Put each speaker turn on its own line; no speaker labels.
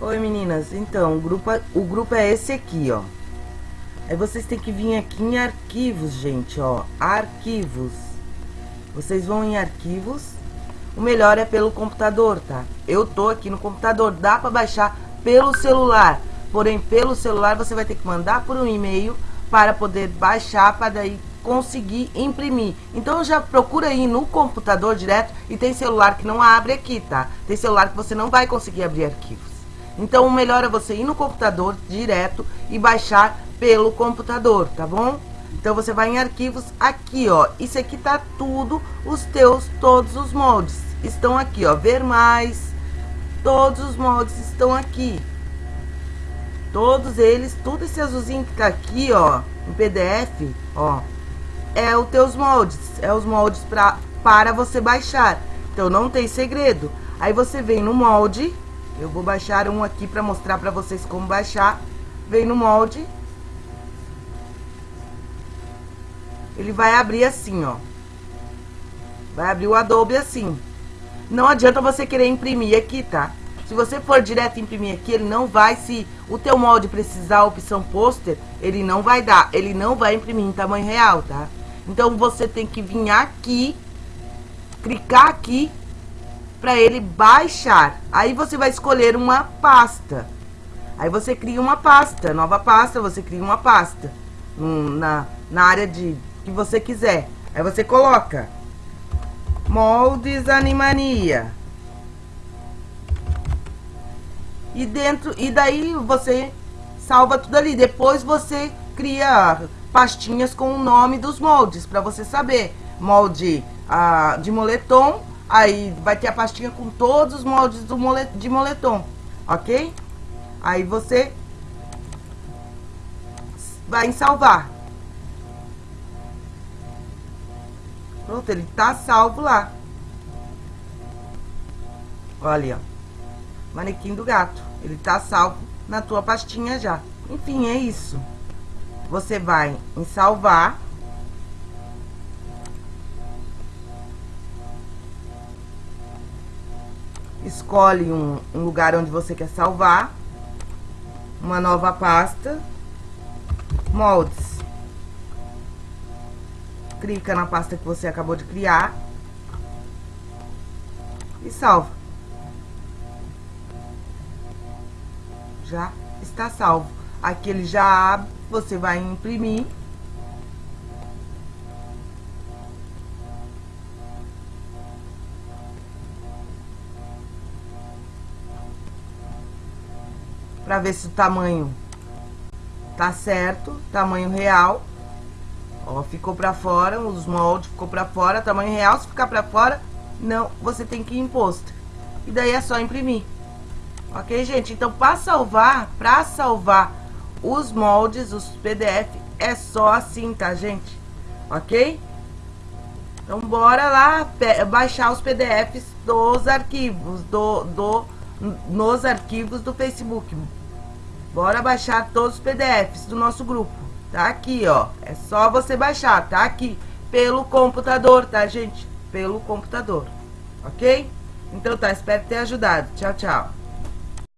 Oi meninas, então o grupo, é, o grupo é esse aqui, ó. Aí vocês têm que vir aqui em arquivos, gente, ó. Arquivos. Vocês vão em arquivos. O melhor é pelo computador, tá? Eu tô aqui no computador, dá pra baixar pelo celular. Porém, pelo celular você vai ter que mandar por um e-mail para poder baixar, para daí conseguir imprimir. Então já procura aí no computador direto e tem celular que não abre aqui, tá? Tem celular que você não vai conseguir abrir arquivos. Então o melhor é você ir no computador direto e baixar pelo computador, tá bom? Então você vai em arquivos aqui, ó. Isso aqui tá tudo, os teus, todos os moldes. Estão aqui, ó. Ver mais. Todos os moldes estão aqui. Todos eles, tudo esse azulzinho que tá aqui, ó, em PDF, ó, é os teus moldes, é os moldes pra, para você baixar. Então não tem segredo. Aí você vem no molde, eu vou baixar um aqui para mostrar para vocês como baixar. Vem no molde. Ele vai abrir assim, ó. Vai abrir o Adobe assim. Não adianta você querer imprimir aqui, tá? Se você for direto imprimir aqui, ele não vai, se o teu molde precisar a opção pôster, ele não vai dar, ele não vai imprimir em tamanho real, tá? Então você tem que vir aqui, clicar aqui, para ele baixar. Aí você vai escolher uma pasta. Aí você cria uma pasta, nova pasta, você cria uma pasta na, na área de que você quiser. Aí você coloca moldes animania. E dentro e daí você salva tudo ali. Depois você cria pastinhas com o nome dos moldes para você saber. Molde ah, de moletom, aí vai ter a pastinha com todos os moldes do mole, de moletom, ok? Aí você vai em salvar. Pronto, ele tá salvo lá. Olha, ó. Manequim do gato. Ele tá salvo na tua pastinha já. Enfim, é isso. Você vai em salvar. Escolhe um, um lugar onde você quer salvar. Uma nova pasta. Moldes. Clica na pasta que você acabou de criar. E salva. já está salvo. Aqui ele já abre, você vai imprimir. Para ver se o tamanho tá certo, tamanho real. Ó, ficou para fora, os moldes ficou para fora, tamanho real, se ficar para fora, não, você tem que ir em pôster. E daí é só imprimir. Ok, gente? Então, para salvar, para salvar os moldes, os PDF, é só assim, tá, gente? Ok? Então, bora lá baixar os PDFs dos arquivos, do, do, nos arquivos do Facebook. Bora baixar todos os PDFs do nosso grupo. Tá aqui, ó. É só você baixar, tá aqui. Pelo computador, tá, gente? Pelo computador. Ok? Então tá, espero ter ajudado. Tchau, tchau.